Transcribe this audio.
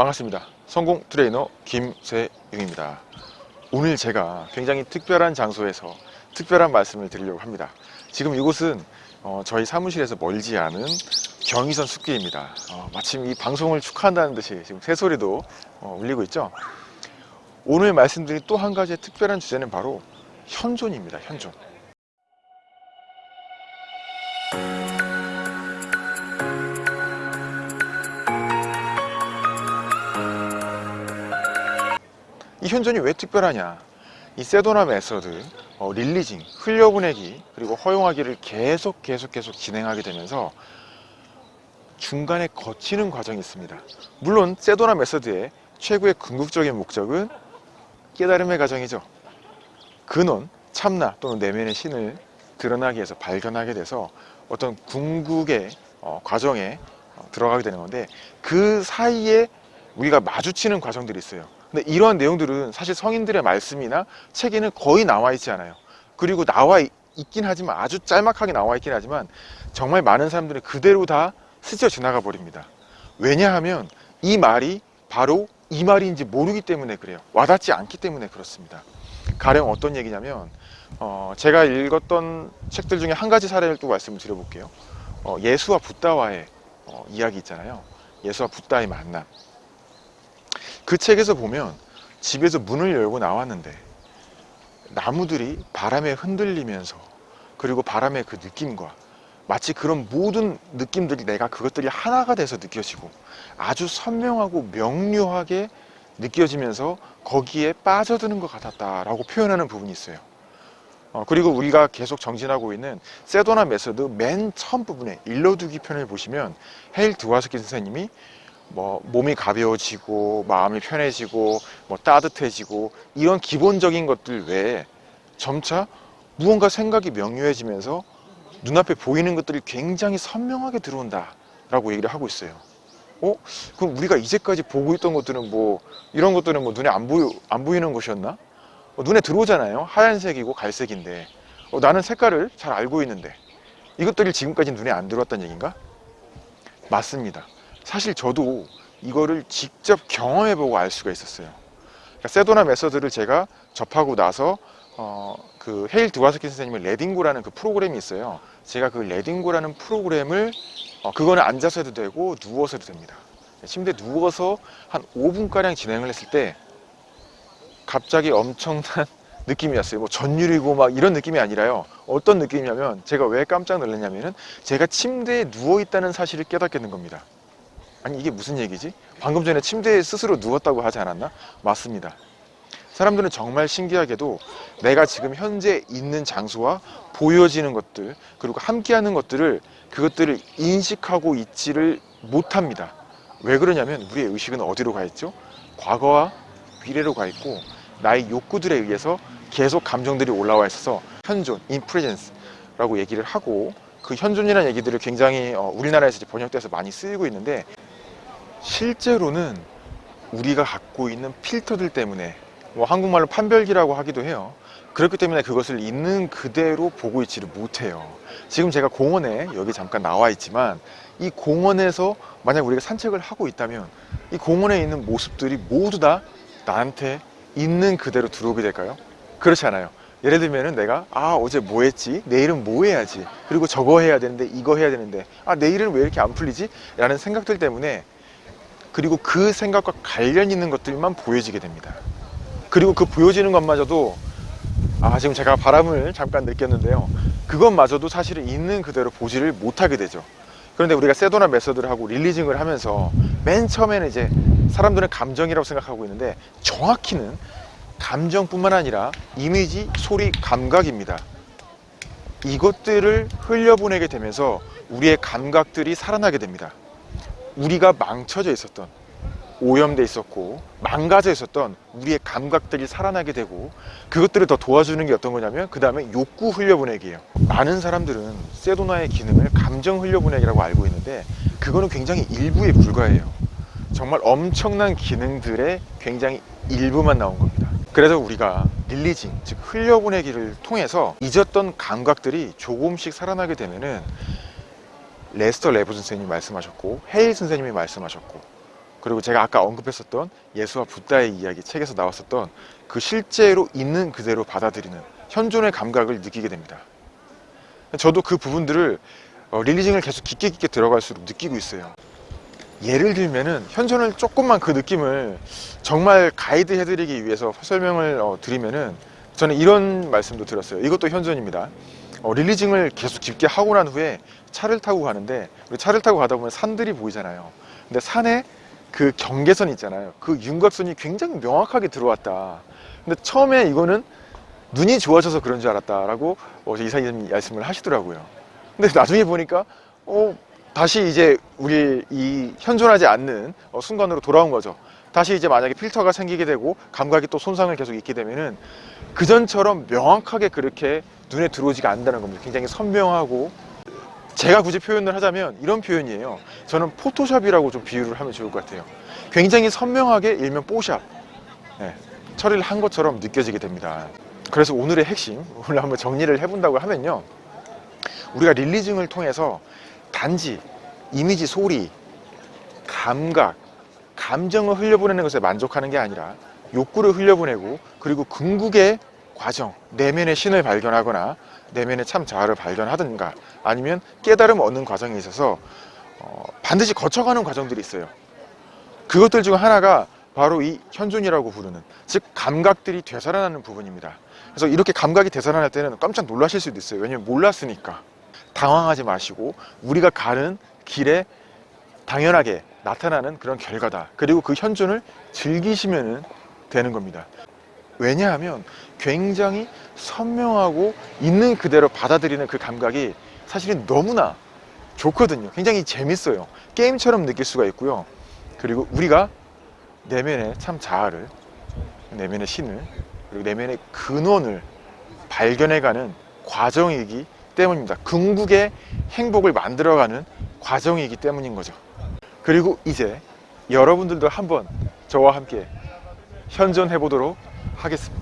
반갑습니다. 성공 트레이너 김세용입니다. 오늘 제가 굉장히 특별한 장소에서 특별한 말씀을 드리려고 합니다. 지금 이곳은 어, 저희 사무실에서 멀지 않은 경의선 숲길입니다. 어, 마침 이 방송을 축하한다는 듯이 지금 새소리도 어, 울리고 있죠. 오늘 말씀드린 또 한 가지의 특별한 주제는 바로 현존입니다. 현존. 현존이 왜 특별하냐? 이 세도나 Method 어, releasing, 흘려보내기 그리고 허용하기를 계속 계속 계속 진행하게 되면서 중간에 거치는 과정이 있습니다. 물론 세도나 Method의 최고의 궁극적인 목적은 깨달음의 과정이죠. 근원, 참나 또는 내면의 신을 드러나기 위해서 발견하게 돼서 어떤 궁극의 어, 과정에 어, 들어가게 되는 건데 그 사이에 우리가 마주치는 과정들이 있어요 근데 이러한 내용들은 사실 성인들의 말씀이나 책에는 거의 나와 있지 않아요. 그리고 나와 있긴 하지만 아주 짤막하게 나와 있긴 하지만 정말 많은 사람들은 그대로 다 스쳐 지나가 버립니다. 왜냐하면 이 말이 바로 이 말인지 모르기 때문에 그래요. 와닿지 않기 때문에 그렇습니다. 가령 어떤 얘기냐면 어, 제가 읽었던 책들 중에 한 가지 사례를 또 말씀을 드려볼게요. 어, 예수와 붓다와의 어, 이야기 있잖아요. 예수와 붓다의 만남 그 책에서 보면 집에서 문을 열고 나왔는데 나무들이 바람에 흔들리면서 그리고 바람의 그 느낌과 마치 그런 모든 느낌들이 내가 그것들이 하나가 돼서 느껴지고 아주 선명하고 명료하게 느껴지면서 거기에 빠져드는 것 같았다라고 표현하는 부분이 있어요. 어, 그리고 우리가 계속 정진하고 있는 세도나 메서드 맨 처음 부분에 일러두기 편을 보시면 헤일 드와스키 선생님이 뭐 몸이 가벼워지고 마음이 편해지고 뭐 따뜻해지고 이런 기본적인 것들 외에 점차 무언가 생각이 명료해지면서 눈앞에 보이는 것들이 굉장히 선명하게 들어온다 라고 얘기를 하고 있어요 어? 그럼 우리가 이제까지 보고 있던 것들은 뭐 이런 것들은 뭐 눈에 안, 보이, 안 보이는 것이었나? 어, 눈에 들어오잖아요 하얀색이고 갈색인데 어, 나는 색깔을 잘 알고 있는데 이것들이 지금까지 눈에 안 들어왔다는 얘기인가? 맞습니다 사실 저도 이거를 직접 경험해 보고 알 수가 있었어요. 그러니까 세도나 메서드를 제가 접하고 나서 어, 그 헤일 드와스키 선생님의 레딩고라는 그 프로그램이 있어요. 제가 그 레딩고라는 프로그램을 어, 그거는 앉아서 해도 되고 누워서 해도 됩니다. 침대에 누워서 한 5분가량 진행을 했을 때 갑자기 엄청난 느낌이었어요. 뭐 전율이고 막 이런 느낌이 아니라요. 어떤 느낌이냐면 제가 왜 깜짝 놀랐냐면은 제가 침대에 누워 있다는 사실을 깨닫게 된 겁니다 아니 이게 무슨 얘기지? 방금 전에 침대에 스스로 누웠다고 하지 않았나? 맞습니다 사람들은 정말 신기하게도 내가 지금 현재 있는 장소와 보여지는 것들 그리고 함께하는 것들을 그것들을 인식하고 있지를 못합니다 왜 그러냐면 우리의 의식은 어디로 가 있죠? 과거와 미래로 가 있고 나의 욕구들에 의해서 계속 감정들이 올라와 있어서 현존, 인프레젠스 라고 얘기를 하고 그 현존이라는 얘기들을 굉장히 어, 우리나라에서 번역돼서 많이 쓰이고 있는데 실제로는 우리가 갖고 있는 필터들 때문에 뭐 한국말로 판별기라고 하기도 해요. 그렇기 때문에 그것을 있는 그대로 보고 있지를 못해요. 지금 제가 공원에 여기 잠깐 나와 있지만 이 공원에서 만약 우리가 산책을 하고 있다면 이 공원에 있는 모습들이 모두 다 나한테 있는 그대로 들어오게 될까요? 그렇지 않아요. 예를 들면 내가 아 어제 뭐 했지? 내일은 뭐 해야지? 그리고 저거 해야 되는데 이거 해야 되는데 아 내일은 왜 이렇게 안 풀리지? 라는 생각들 때문에 그리고 그 생각과 관련 있는 것들만 보여지게 됩니다. 그리고 그 보여지는 것마저도 아 지금 제가 바람을 잠깐 느꼈는데요. 그것마저도 사실은 있는 그대로 보지를 못하게 되죠. 그런데 우리가 세도나 메서드를 하고 릴리징을 하면서 맨 처음에는 이제 사람들은 감정이라고 생각하고 있는데 정확히는 감정뿐만 아니라 이미지, 소리, 감각입니다. 이것들을 흘려보내게 되면서 우리의 감각들이 살아나게 됩니다 우리가 망쳐져 있었던 오염돼 있었고 망가져 있었던 우리의 감각들이 살아나게 되고 그것들을 더 도와주는 게 어떤 거냐면 그 다음에 욕구 흘려보내기예요. 많은 사람들은 세도나의 기능을 감정 흘려보내기라고 알고 있는데 그거는 굉장히 일부에 불과해요. 정말 엄청난 기능들의 굉장히 일부만 나온 겁니다. 그래서 우리가 릴리징 즉 흘려보내기를 통해서 잊었던 감각들이 조금씩 살아나게 되면은 레스터 레브 선생님이 말씀하셨고 헤일 선생님이 말씀하셨고 그리고 제가 아까 언급했었던 예수와 붓다의 이야기 책에서 나왔었던 그 실제로 있는 그대로 받아들이는 현존의 감각을 느끼게 됩니다. 저도 그 부분들을 어, releasing을 계속 깊게 깊게 들어갈수록 느끼고 있어요. 예를 들면은 현존을 조금만 그 느낌을 정말 가이드 해드리기 위해서 설명을 어, 드리면은 저는 이런 말씀도 들었어요. 이것도 현존입니다. 어, 릴리징을 계속 깊게 하고 난 후에 차를 타고 가는데 차를 타고 가다 보면 산들이 보이잖아요. 근데 산에 그 경계선 있잖아요. 그 윤곽선이 굉장히 명확하게 들어왔다. 근데 처음에 이거는 눈이 좋아져서 그런 줄 알았다라고 어, 이사님 말씀을 하시더라고요. 근데 나중에 보니까 어, 다시 이제 우리 이 현존하지 않는 어, 순간으로 돌아온 거죠. 다시 이제 만약에 필터가 생기게 되고 감각이 또 손상을 계속 입게 되면은 그전처럼 명확하게 그렇게 눈에 들어오지가 않는다는 겁니다. 굉장히 선명하고 제가 굳이 표현을 하자면 이런 표현이에요. 저는 포토샵이라고 좀 비유를 하면 좋을 것 같아요. 굉장히 선명하게 일명 뽀샵 네, 처리를 한 것처럼 느껴지게 됩니다. 그래서 오늘의 핵심, 오늘 한번 정리를 해본다고 하면요. 우리가 릴리징을 통해서 단지 이미지, 소리, 감각, 감정을 흘려보내는 것에 만족하는 게 아니라 욕구를 흘려보내고 그리고 궁극의 과정, 내면의 신을 발견하거나 내면의 참 자아를 발견하든가 아니면 깨달음 얻는 과정에 있어서 어, 반드시 거쳐가는 과정들이 있어요. 그것들 중 하나가 바로 이 현존이라고 부르는 즉 감각들이 되살아나는 부분입니다. 그래서 이렇게 감각이 되살아날 때는 깜짝 놀라실 수도 있어요. 왜냐면 몰랐으니까. 당황하지 마시고 우리가 가는 길에 당연하게 나타나는 그런 결과다. 그리고 그 현존을 즐기시면 되는 겁니다. 왜냐하면 굉장히 선명하고 있는 그대로 받아들이는 그 감각이 사실은 너무나 좋거든요. 굉장히 재밌어요. 게임처럼 느낄 수가 있고요. 그리고 우리가 내면의 참 자아를, 내면의 신을, 그리고 내면의 근원을 발견해가는 과정이기 때문입니다. 궁극의 행복을 만들어가는 과정이기 때문인 거죠. 그리고 이제 여러분들도 한번 저와 함께 현존해 보도록 하겠습니다.